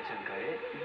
부대장가의